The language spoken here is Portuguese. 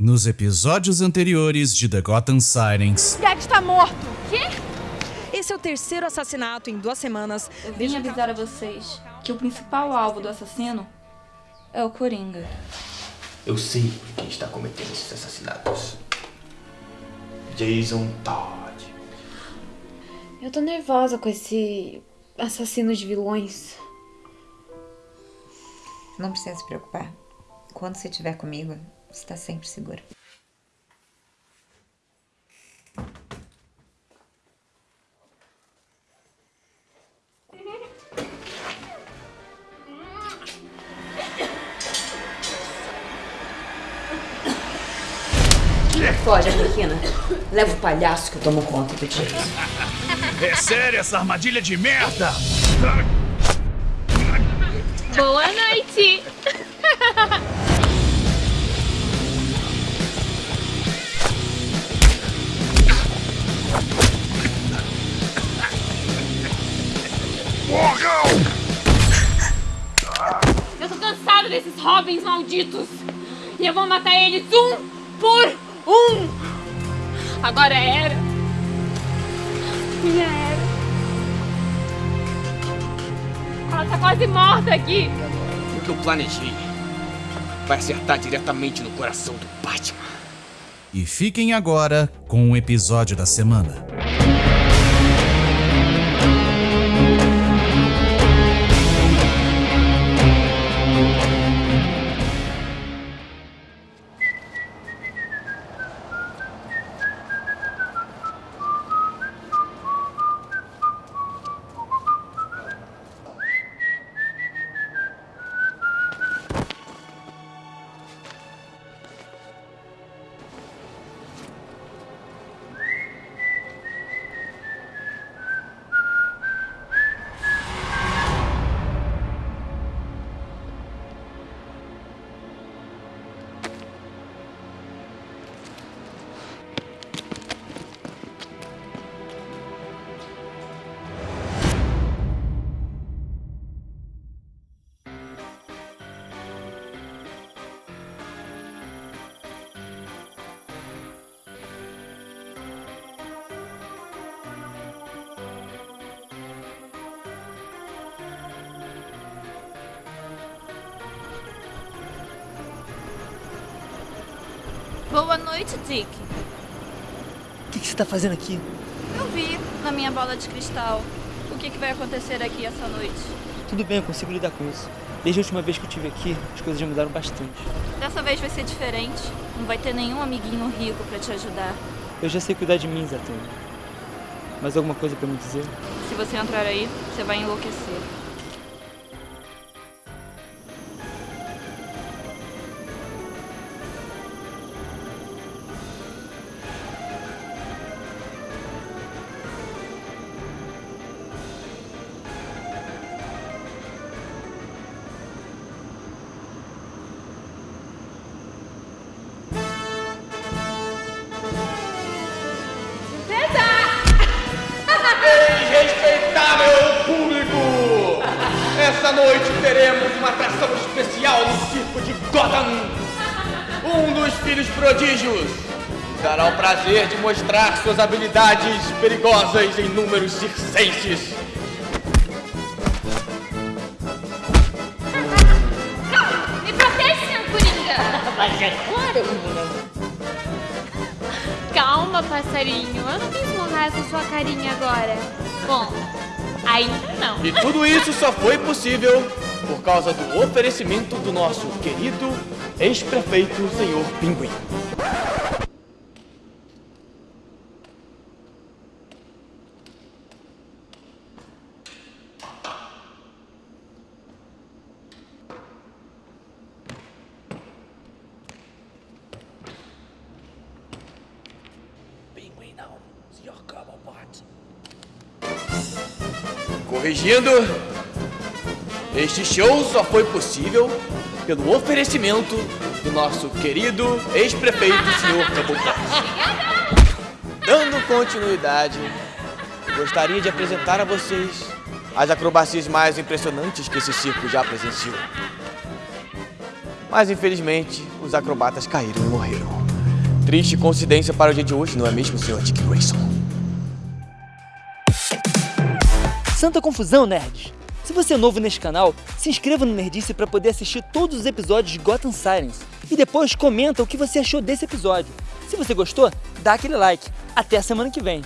Nos episódios anteriores de The Gotham Sirens. Gag está morto! Quê? Esse é o terceiro assassinato em duas semanas. Eu vim avisar a vocês que o principal alvo do assassino é o Coringa. Eu sei quem está cometendo esses assassinatos. Jason Todd. Eu tô nervosa com esse assassino de vilões. Não precisa se preocupar. Quando você estiver comigo, está sempre segura. Foge, Arlequina. Leva o palhaço que eu tomo conta do. É sério essa armadilha de merda? Boa noite! Cansado desses Robins malditos! E eu vou matar eles um por um! Agora era! Minha era! Ela tá quase morta aqui! O que eu planejei vai acertar diretamente no coração do Batman. E fiquem agora com o episódio da semana. Boa noite, Dick. O que, que você tá fazendo aqui? Eu vi na minha bola de cristal o que, que vai acontecer aqui essa noite. Tudo bem, eu consigo lidar com isso. Desde a última vez que eu estive aqui, as coisas já mudaram bastante. Dessa vez vai ser diferente. Não vai ter nenhum amiguinho rico pra te ajudar. Eu já sei cuidar de mim, Zatanna. Mais alguma coisa pra me dizer? Se você entrar aí, você vai enlouquecer. Essa noite teremos uma atração especial no circo de Gotham. Um dos filhos prodígios dará o prazer de mostrar suas habilidades perigosas em números circenses. Me protege, senhor Coringa! Mas é claro. Calma, passarinho. Eu não quis mudar essa sua carinha agora. Bom, ainda não. E tudo isso só foi possível por causa do oferecimento do nosso querido ex-prefeito, senhor Pinguim. Pinguim não, senhor Cobblepot. Corrigindo, este show só foi possível pelo oferecimento do nosso querido ex-prefeito, senhor Cobblepot. Dando continuidade, gostaria de apresentar a vocês as acrobacias mais impressionantes que esse circo já presenciou. Mas infelizmente, os acrobatas caíram e morreram. Triste coincidência para o dia de hoje, não é mesmo, Sr. Dick Grayson? Santa confusão, nerds! Se você é novo neste canal, se inscreva no Nerdice para poder assistir todos os episódios de Gotham Sirens. E depois comenta o que você achou desse episódio. Se você gostou, dá aquele like. Até a semana que vem.